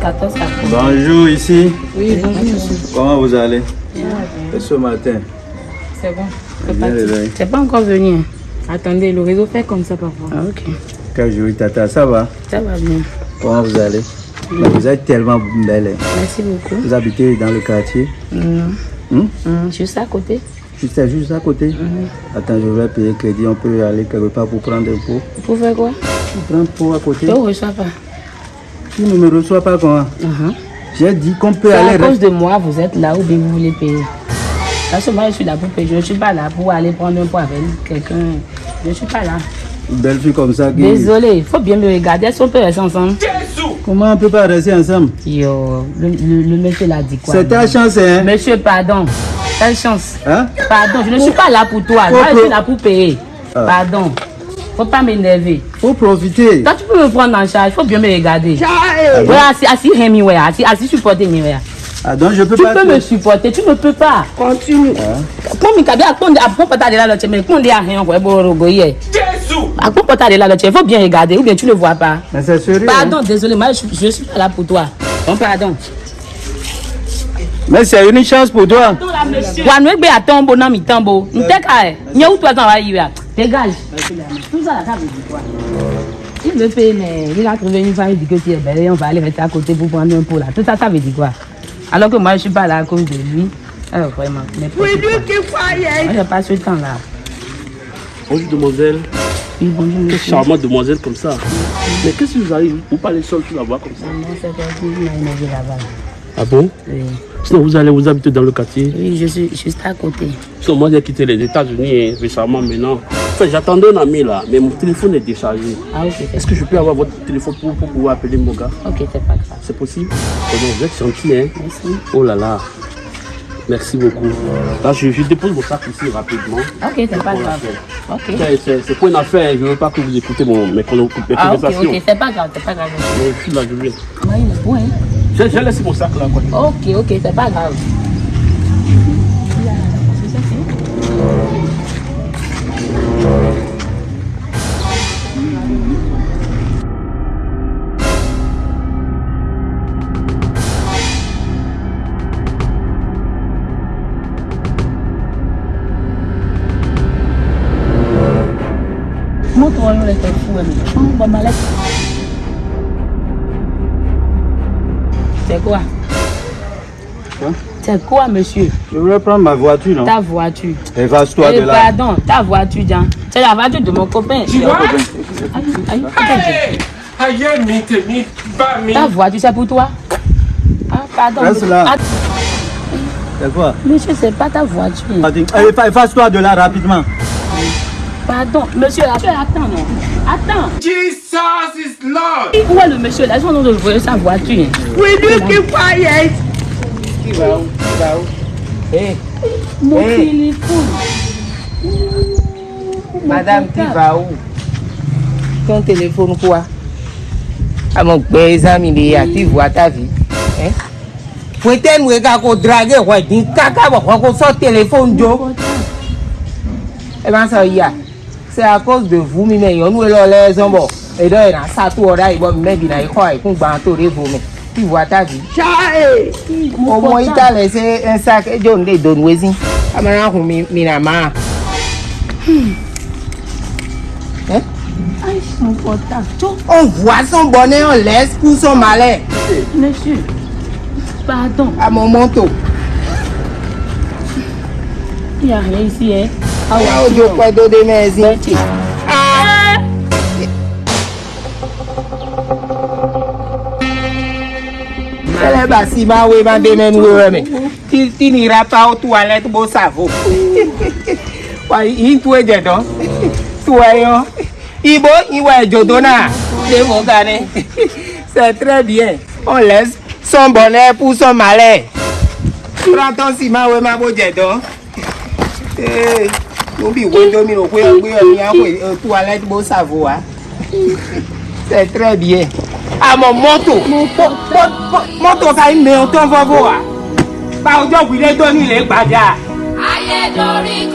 14 après. Bonjour ici. Oui, bonjour. Comment vous allez? Et ce matin? C'est bon. C'est Bien pas encore venu. hein. Attendez, le réseau fait comme ça parfois. Ah, ok. Quel jour, Tata, ça va? Ça va bien. Comment vous allez? Vous êtes tellement belle. Merci beaucoup. Vous habitez dans le quartier? Non. Hum, juste à côté. Juste, juste à côté? Attends, je vais payer crédit. On peut aller quelque part pour prendre un pot. Vous faites quoi? À côté. Je ne reçois pas. Tu ne me reçois pas comment Uh-huh. J'ai dit qu'on peut C'est à aller. cause de moi, vous êtes là ou bien vous voulez payer. Parce que moi, je suis là pour payer. Je ne suis pas là pour aller prendre un pot avec quelqu'un. Je ne suis pas là. Une belle fille comme ça qui. Désolé, il faut bien me regarder. Est-ce qu'on peut rester ensemble? Comment on peut pas rester ensemble? Yo, le, le, le monsieur l'a dit quoi C'est ta chance, hein? Monsieur, pardon. Quelle chance? Hein? Pardon, je ne suis pas là pour toi. Moi, je suis là pour payer. Ah. Pardon. Faut pas m'énerver. Faut profiter. Toi, tu peux me prendre en charge. Faut bien me regarder. Ouais, assis, assis, Rémi, ouais. Assis, assis, supporter, mais ouais. Ah, donc je peux Tu pas. peux te- me supporter, tu ne peux pas. Continue. Comme il y a un peu de la lotte, mais quand il y a rien, quoi porter de la lotte, il faut bien regarder, ou bien tu ne vois pas. Mais c'est sérieux. hein? Pardon, désolé, moi, je, je suis pas là pour toi. Bon, pardon. Mais c'est une chance pour toi. Wa nous gbe aton bo na mi tan bo. Nteka e. Nye ou toi tan wa yi wa. Dégage. Tout ça veut dire quoi? Il veut payer, mais il a trouvé une femme, il dit que tu es belle et on va aller rester à côté pour prendre un pot là. Tout ça, ça veut dire quoi? Alors que moi, je suis pas là à cause de lui. Alors, vraiment, mais pas ce temps. Moi, j'ai pas ce temps là. Bonjour demoiselle. Oui, bonjour, Quelle charmante demoiselle comme ça. Mais qu'est-ce qui vous arrive? Vous parlez seul sur la voie comme ça. Non, c'est parce qu'il m'a énervé là-bas. Ah bon? Oui. Sinon vous allez vous habiter dans le quartier? oui, je suis juste à côté. Sinon moi j'ai quitté les États-Unis hein, récemment maintenant. Enfin j'attendais un ami là, mais mon téléphone est déchargé. Ah, ok, Est-ce que je peux avoir votre téléphone pour, pour pouvoir appeler mon gars? Ok, c'est pas grave. C'est possible? Oh Vous êtes gentil hein? Merci. Oh là là. Merci beaucoup. Là je, je dépose mon sac ici rapidement. Ok, c'est pas grave. Ok. C'est- pour une affaire, je ne veux pas que vous écoutez mon, mes, mes Ah, ok, conversations. ok, c'est pas grave, c'est pas grave. Mais je suis là, je viens. Me faut, hein. J'ai laissé mon sac là. Quoi. Ok, ok, c'est pas grave. Hein. C'est quoi? Quoi C'est quoi, monsieur? Je voulais prendre ma voiture, non Ta voiture. Efface-toi Eh, de là. pardon, ta voiture, Jean. C'est la voiture de mon copain. Tu vois Aïe, aïe, aïe. Ta voiture, c'est pour toi Ah, pardon. Reste là. Ah, C'est quoi? Monsieur, c'est pas ta voiture. Allez, effa- Efface-toi de là rapidement. Pardon, monsieur, monsieur, attends, non. Attends. Jesus is Lord. Où est le monsieur là Ils sont en train de voler sa voiture. Will you keep quiet? Mon Eh. téléphone. Madame, tu vas où? Ton téléphone quoi? À mon père, amis, il y a tu vois ta vie. Hein Peut-être que tu as dragué, ouais, dis caca, son téléphone, Joe. Eh bien, ça y est. C'est à cause de vous, mais nous, nous, les hommes, et là, il y a ça, tout, là, il va me mettre dans les coins, et qu'on va entourer vous, mais tu vois ta vie. Au moins, il t'a laissé un sac, et John, les donne, oui, Ah, maintenant, on m'a ma. Hein Aïe, son portable. Tchou, On voit son bonnet, on laisse pour son malin. Monsieur. Pardon. À mon manteau. Il n'y a rien ici, hein. Ah Ah, au Dieu, quoi d'autre de mes yeux. Ah. Elle est bassi, ma oui, ma démène, oui, oui, mais. Tu, tu n'iras pas aux toilettes, beau savon. Ouais, il tout est dedans. Soyons. Ibo, il va être jodona. C'est mon gars, C'est très bien. On laisse son bonnet pour son malin. Prends ton ciment, oui, ma beau dedans. Eh, nous, bi, oui, domino, oui, oui, oui, oui, toilette, beau savon, hein. C'est très bien. À mon moto. Moto ka ime ọtọ fọfọ wa. Báwo jọ wílé tó ní ilé gbàjà. ayé dorí